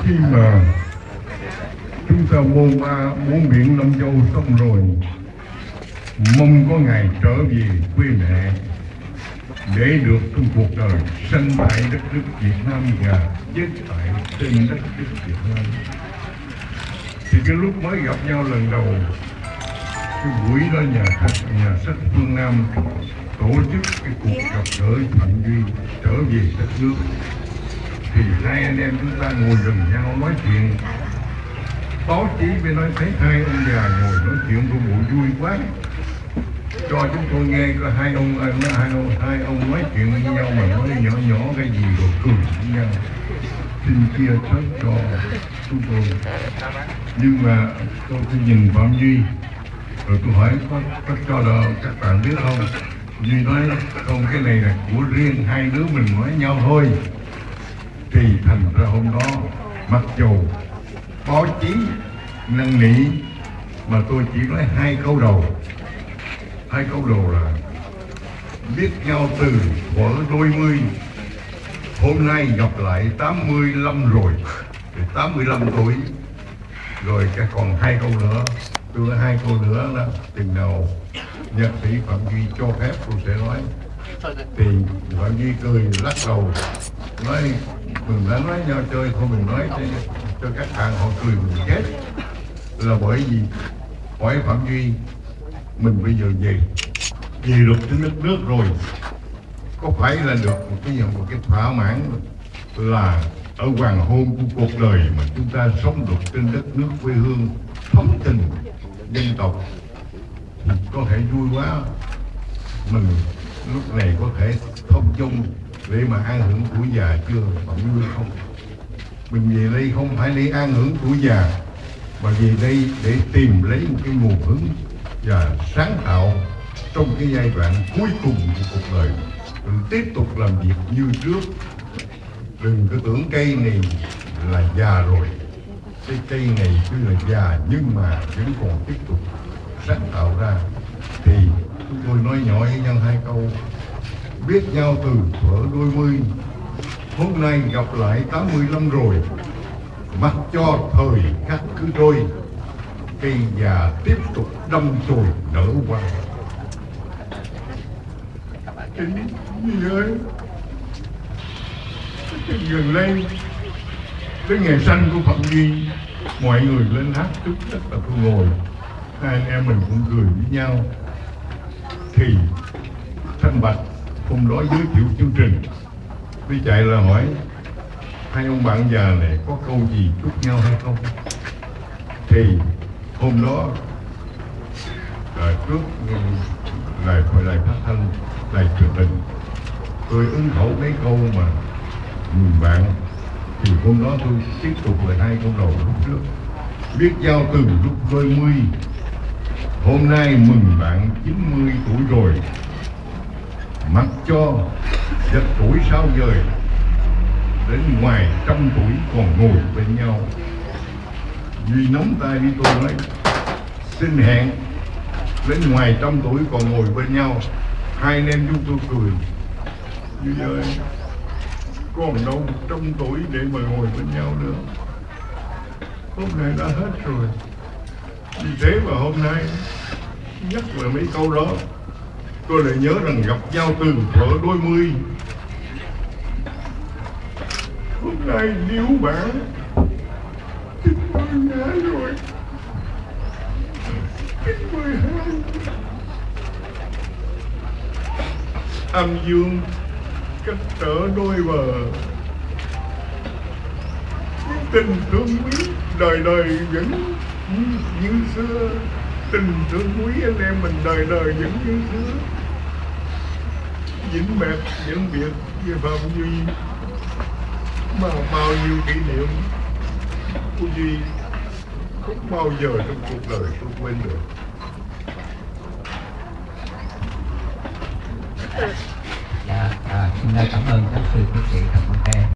khi mà chúng ta buôn ba bốn biển năm châu xong rồi. Mong có ngày trở về quê mẹ để được trong cuộc đời sanh tại đất nước Việt Nam và chết tại trên đất nước Việt Nam. Thì cái lúc mới gặp nhau lần đầu, cái buổi đó nhà sách nhà sách phương Nam tổ chức cái cuộc gặp gỡ Phạm Duy trở về đất nước thì hai anh em chúng ta ngồi gần nhau nói chuyện. Báo chí mới nói thấy hai ông già ngồi nói chuyện của bộ vui quá. Cho chúng tôi nghe có hai ông hai ông hai ông nói chuyện với nhau mà nói nhỏ nhỏ cái gì rồi cười với nhau. Xin chia sớt cho chúng tôi. Nhưng mà tôi cứ nhìn phạm duy. Rồi tôi hỏi có, có cho đỡ các bạn biết không? Duy nói không cái này là của riêng hai đứa mình nói nhau thôi thì thành ra hôm đó, mặc dù báo chí năn nỉ, mà tôi chỉ nói hai câu đầu. Hai câu đầu là, biết nhau từ thuở đôi mươi, hôm nay gặp lại 85 rồi. Thì 85 tuổi. Rồi cái còn hai câu nữa. Tôi có hai câu nữa là tình nào nhạc sĩ phạm duy cho phép tôi sẽ nói. Thì phạm duy cười lắc đầu, nói mình đã nói nhau chơi thôi mình nói cho, cho các bạn họ cười mình chết là bởi vì hỏi phạm duy mình bây giờ về. Về được đến đất nước rồi. Có phải là được một cái một cái thỏa mãn là ở hoàng hôn của cuộc đời mà chúng ta sống được trên đất nước quê hương thấm tình dân tộc? Thì có thể vui quá. Mình lúc này có thể thông chung để mà an hưởng tuổi già chưa, bỗng như không. Mình về đây không phải để an hưởng tuổi già, mà về đây để tìm lấy một cái nguồn hứng và sáng tạo trong cái giai đoạn cuối cùng của cuộc đời. Mình tiếp tục làm việc như trước. Đừng có tưởng cây này là già rồi. Cái cây này cứ là già nhưng mà vẫn còn tiếp tục sáng tạo ra. Thì chúng tôi nói nhỏ với nhau hai câu biết nhau từ thuở đôi mươi. Hôm nay gặp lại 85 rồi. Mặc cho thời khắc cứ trôi, cây già tiếp tục đâm chồi nở hoa. Chính gì ơi gần đây? Cái ngày sanh của phạm duy, mọi người lên hát chúc rất là tôi ngồi. Hai anh em mình cũng cười với nhau. Thì thanh bạch hôm đó giới thiệu chương trình. Đi chạy là hỏi, hai ông bạn già này có câu gì chúc nhau hay không? Thì hôm đó là trước lại gọi lại phát thanh, lại truyền hình. Tôi ứng khẩu mấy câu mà người bạn. Thì hôm đó tôi tiếp tục lại hai câu đầu lúc trước. Biết giao từ lúc đôi mươi. Hôm nay mừng bạn 90 tuổi rồi mặc cho giật tuổi sao dời đến ngoài trăm tuổi còn ngồi bên nhau. Duy nắm tay đi tôi nói, xin hẹn, đến ngoài trăm tuổi còn ngồi bên nhau. Hai anh em chúng tôi cười. Duy ơi, còn đâu trăm tuổi để mà ngồi bên nhau nữa. Hôm nay đã hết rồi. Vì thế mà hôm nay, nhắc lại mấy câu đó tôi lại nhớ rằng gặp nhau từ thuở đôi mươi. Hôm nay níu bạn chín mươi hai rồi, chín mươi hai. Âm dương cách trở đôi bờ. Tình thương quý đời đời vẫn như xưa. Tình thương quý anh em mình đời đời vẫn như xưa vĩnh mệt những việc về phạm duy. Mà bao nhiêu kỷ niệm của duy không bao giờ trong cuộc đời tôi quên được. Dạ à, xin cảm ơn giáo sư tiến chị Trần Văn em